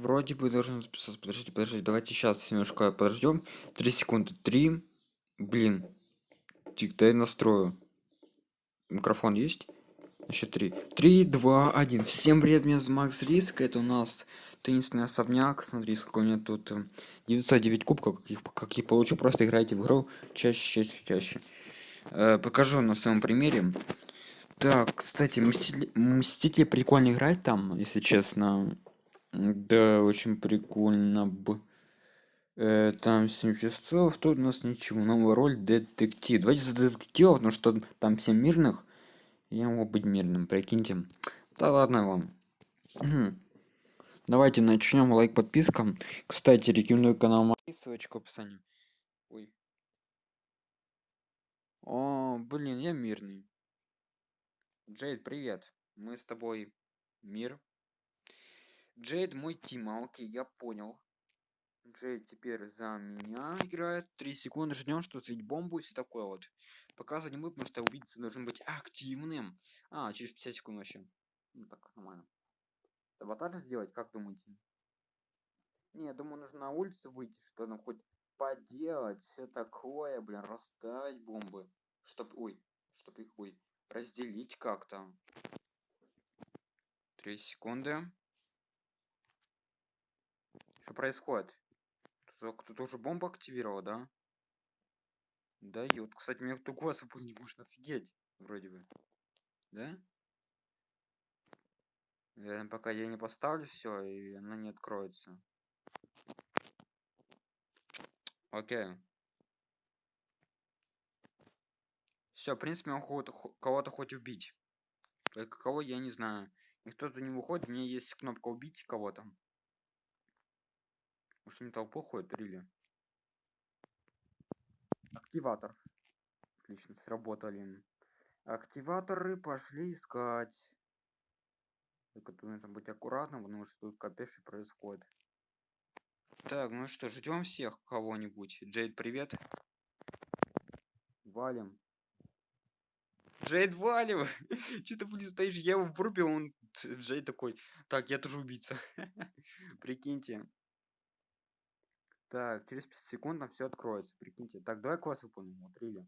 Вроде бы должен записаться. Подождите, подождите, давайте сейчас немножко подождем. Три секунды. Три. Блин. Тик, дай настрою. Микрофон есть? Еще три. Три, два, один. Всем привет, меня зовут Макс Риск. Это у нас теннисный особняк. Смотри, сколько у меня тут 909 кубков. Как их, как их получу, просто играйте в игру чаще, чаще, чаще. Э, покажу на своем примере. Так, кстати, Мстители, Мстители прикольно играть там, если честно. Да, очень прикольно бы. Э, там 7 часов, тут у нас ничего. Новая роль детектив. Давайте за детектива, потому что там 7 мирных. Я могу быть мирным, прикиньте. Да ладно вам. Давайте начнем. Лайк, подписка. Кстати, рекомендую канал ссылочка в описании. Ой. О, блин, я мирный. Джейд, привет. Мы с тобой мир. Джейд мой тима, окей, я понял. Джейд теперь за меня играет. Три секунды ждем, что светить бомбу и все такое вот. Показывать не буду, потому что убийца должен быть активным. А, через 50 секунд вообще. Ну так, нормально. Аватар сделать, как думаете? Не, я думаю, нужно на улицу выйти, что нам хоть поделать, все такое, блин, расставить бомбы. Чтоб, ой, чтоб их, ой, разделить как-то. Три секунды. Происходит? Кто-то уже бомбу активировал, да? Дает. Кстати, мне кто голос не может офигеть. Вроде бы. Да? Наверное, пока я не поставлю все, и она не откроется. Окей. Все, в принципе, он кого-то хоть убить. Только кого я не знаю. Никто тут не выходит, у меня есть кнопка убить кого-то. Может не толпу ходит, или? Активатор. Отлично, сработали. Активаторы пошли искать. Только тут нужно быть аккуратным, потому что тут капец происходит. Так, ну что, ждем всех кого-нибудь. Джейд, привет. Валим. Джейд, валим! Че ты, блин, стоишь? Я его врубил, он... Джейд такой, так, я тоже убийца. Прикиньте. Так, через 5 секунд нам все откроется, прикиньте. Так, давай класс выполним, вот, Рили.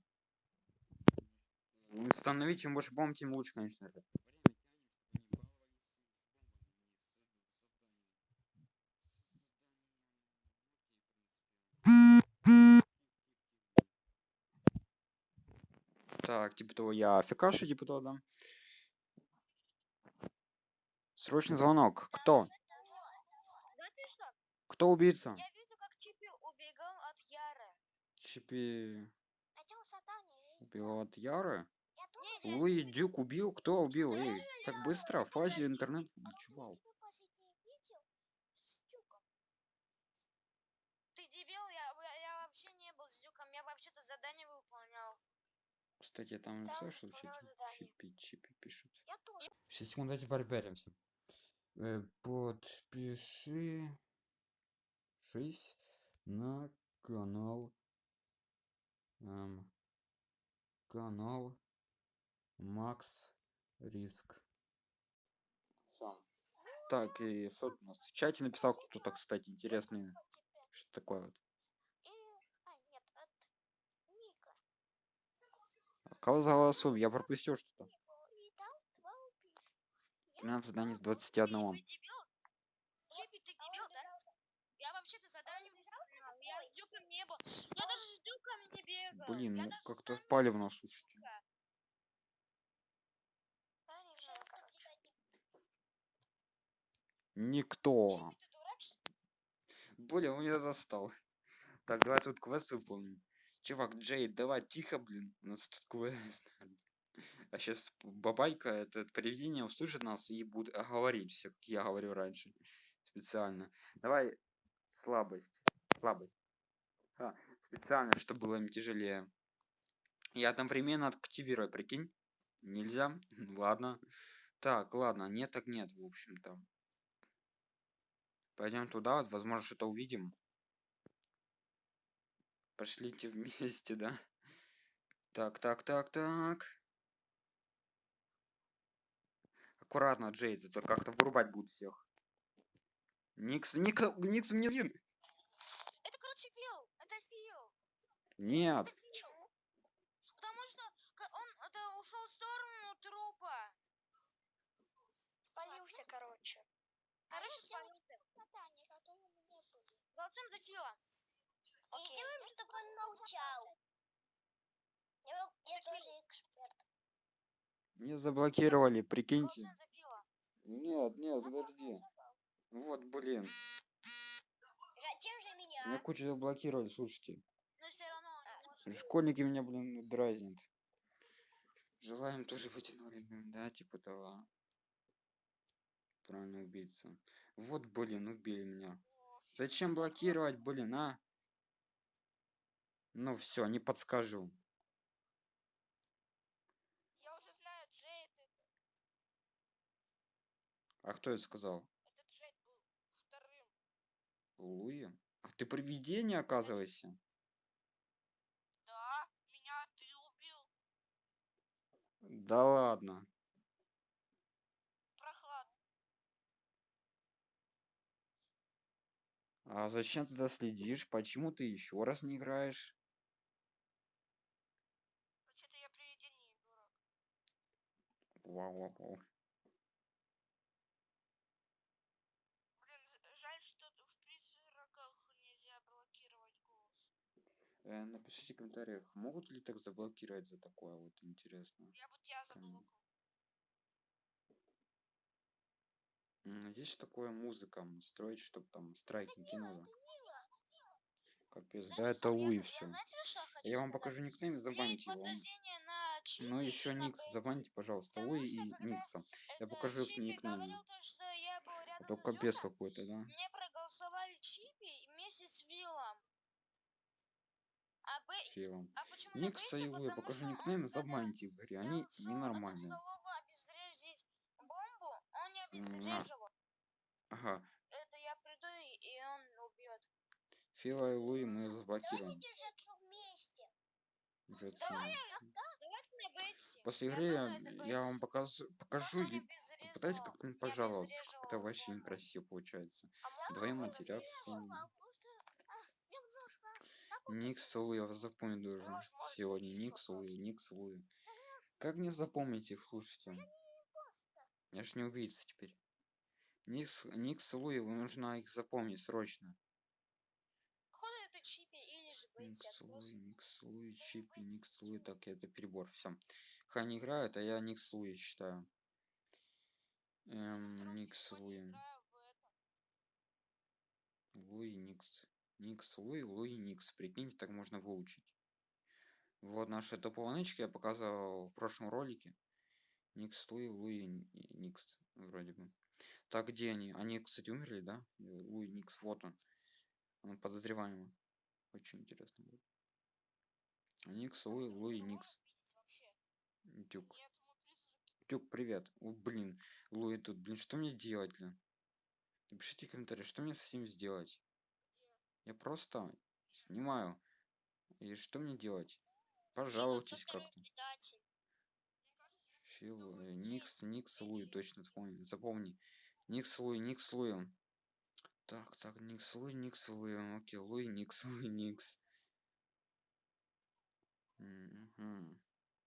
Установить, чем больше бомб, тем лучше, конечно же. Так, типа того, я фикашу, типа того, да. Срочный звонок. Кто? Кто убийца? Чипи... Убил от Яры? Луи Дюк убил? Кто убил? Эй, так быстро? В фазе интернет чувал. Ты дебил? Я, я вообще не был с Дюком. Я вообще-то задание выполнял. Кстати, там написал, что чипи, чипи пишет. Я тоже. Сейчас секунду, давайте барбаримся. Э, подпиши... Шесть на канал эм, канал Макс Риск. Сам. Так, и что у нас в чате написал кто-то, кстати, интересный. Что такое вот? Кого за голосом? Я пропустил что-то. 13 заданий с 21. Чипи, ты дебил, да? Я вообще-то задание я с дюком не был. Я даже с дюком не бегал. Блин, ну как-то палевно, слушайте. Никто. Блин, он меня застал. Так, давай тут квест выполним. Чувак, Джей, давай тихо, блин. У нас тут квест. А сейчас бабайка, это привидение, услышит нас и будет говорить все, как я говорю раньше. Специально. Давай слабость. Слабость. А, специально, чтобы было им тяжелее. Я одновременно активирую, прикинь? Нельзя? ладно. Так, ладно, нет так нет, в общем-то. Пойдем туда, вот, возможно, что-то увидим. Пошлите вместе, да? Так, так, так, так. Аккуратно, Джейд, это как-то вырубать будет всех. Никс, Никс, Никс мне блин. Это, короче, Фил. Это Фил. Нет. Потому что он это ушел в сторону трупа. Спалился, короче. Короче, спалился. Голосуем за Фила. И делаем, чтобы он молчал. Я, я тоже эксперт. Мне заблокировали, прикиньте. Нет, нет, подожди. Вот, блин. Зачем же меня? Меня кучу заблокировали, слушайте. Но все равно он не может. Школьники меня, блин, дразнят. Желаем тоже быть инвалидным, да, типа того. Правильно, убийца. Вот, блин, убили меня. Зачем блокировать, блин, а? Ну все, не подскажу. Я уже знаю, Джейд это. А кто это сказал? Это Джейд был вторым. Луи? А ты привидение, оказывается? Да, меня ты убил. Да ладно. Прохладно. А зачем ты тогда следишь? Почему ты еще раз не играешь? Что-то я привидение, дурак. Вау, вау, вау. Блин, жаль, что в призраках нельзя блокировать голос. Э, напишите в комментариях, могут ли так заблокировать за такое вот интересно. Я бы тебя. М, Есть такое музыка строить, чтобы там страйк не кинуло. Капец, да это Луи все. я вам покажу никнейм, забаньте его. Ну еще Никс, Бетси. забаньте, пожалуйста, Луи и Никса. Я покажу их никнейм. говорил то, что я был рядом Это с капец какой-то, да? Мне проголосовали Чипи вместе с Виллом. Б... Филом. а Никса и? Луи, покажу никнейм, забаньте в игре. Они ненормальные. бомбу, он не обезвреживал. Ага. Это я приду и, он убьет. Фила и Луи мы заблокируем. Давай. После игры я, я вам покажу, покажу и попытаюсь не пожаловаться. Это вообще некрасиво получается. А Вдвоем матерятся. немного, просто, а, немножко. Никс Луи, я вас запомню должен. Сегодня Никс Луи. Никс Луи. Как не запомнить их, слушайте? Я ж не убийца теперь. Никс, Никс Луи, вам нужно их запомнить срочно. Походу это Чипи или же просто- Луи, Никс Луи, Чипи, Никс Луи. Так, это перебор, все. Хай играют, а я Никс Луи считаю. Эм, сегодня Луи. Луи Никс. Никс Луи, Луи Никс. Прикиньте, так можно выучить. Вот наши топовые нычки я показывал в прошлом ролике. Никс Луи, Луи Никс. Вроде бы. Так, где они? Они, кстати, умерли, да? Луи Никс, вот он. Он подозреваемый. Очень интересно будет. Никс, Луи, Луи Никс. Дюк. Дюк, привет. О, блин. Луи тут, блин, что мне делать, блин? Напишите комментарии, что мне с этим сделать? Я просто снимаю. И что мне делать? Пожалуйтесь кто как-то. Фил. Никс, Никс, Луи, точно запомни. Запомни. Никс, Луи, Никс, Луи. Так, так, Никс, Луи, Никс, Луи. Окей, Луи, Никс, Луи, Никс. Мгм.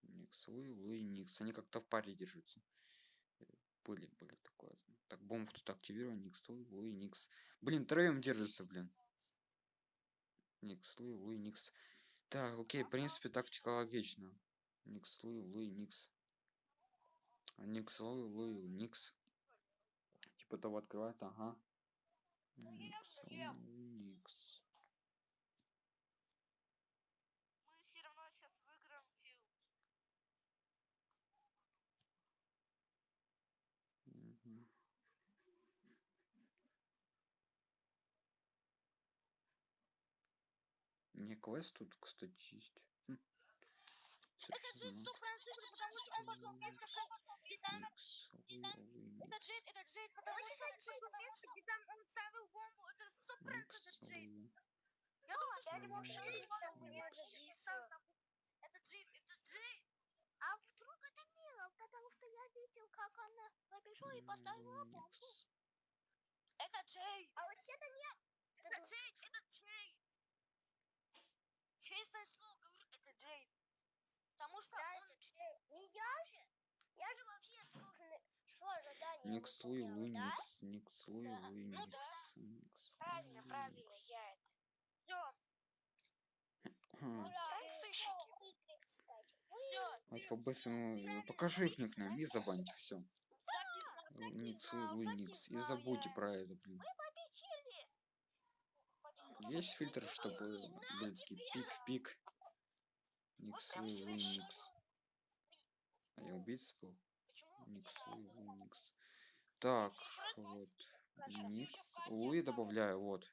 Никс, Луи, Луи, Никс. Они как-то в паре держатся. Э, Были, были такое. Так, бомбу тут активировал. Никс, Луи, Луи, Никс. Блин, троем держится, блин. Никс, Луи, Луи, Никс. Так, окей, в принципе, тактика логична. Никс, Луи, Луи, Никс. Никс, Луи, Луи, Никс. Типа того открывает, ага. Никс, Луи, ем. Луи, Никс. Мы все равно сейчас выиграем Фил. Мгм. Не, квест тут, кстати, есть. Хм. Это за сто процентов, потому что он пошел Луи, Луи, это. Джейд, это Джейд, потому что он пошел вместе, где там он ставил бомбу. Это Никс, Джейд. Луи. Я думаю, что я это не могу. Это Джейд, это Джейд. А вдруг это Мила? Потому что я видел, как она побежала и поставила бомбу. Это Джей. А вообще-то нет. Это Джей, это Джей. Честное слово говорю, это Джей. Потому что Да, он... это Джей. Не я же. Я же вообще должен шло задание. Никс Луи выполняла, да? Луникс, Никс Луи Да. Луникс, Ну да. Никс Правильно, правильно, Луникс. я это. Всё, Хм. Ура, сыщики. Вот по-быстрому покажи их никнейм и забаньте все. Никс Луи Луникс. И забудьте про это, блин. Есть фильтр, чтобы такие пик-пик. Никс. Луникс. А я убийца был? Никс Луникс. Так, вот. Никс. Луи добавляю, вот.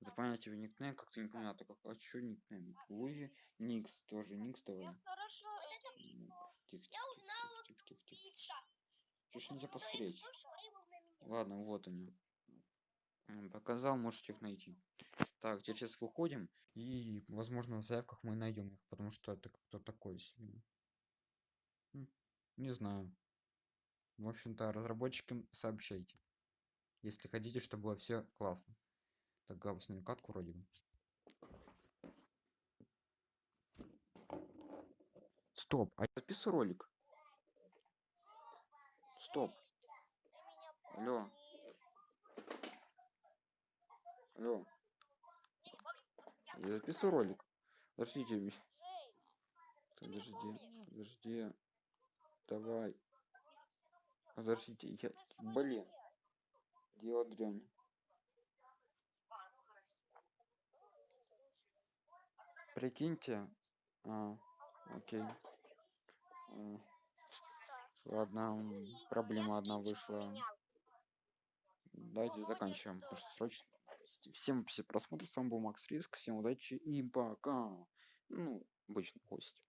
Заполняйте никнейм, как-то непонятно, как, а чё никнейм? Луи, Никс, тоже Никс давай. Тихо, тихо, тихо, тихо. Чё ж нельзя посмотреть? времени. Ладно, вот они. Показал, можете их найти. Так, теперь сейчас выходим, и, возможно, в заявках мы найдем их, потому что это кто такой себе. Не знаю. В общем-то, разработчикам сообщайте. Если хотите, чтобы было все классно. Так, Габус, на катку вроде бы. Стоп, а я записываю ролик. Стоп. Алло. Алло. Я записываю ролик. Подождите, подожди, подожди. Давай. Подождите, я... Блин. Дело дрянь. Прикиньте. А, окей. А, Ладно, проблема одна вышла. Давайте заканчиваем, потому что срочно. Всем все просмотры, с вами был Макс Риск, всем удачи и пока. Ну, обычный гость.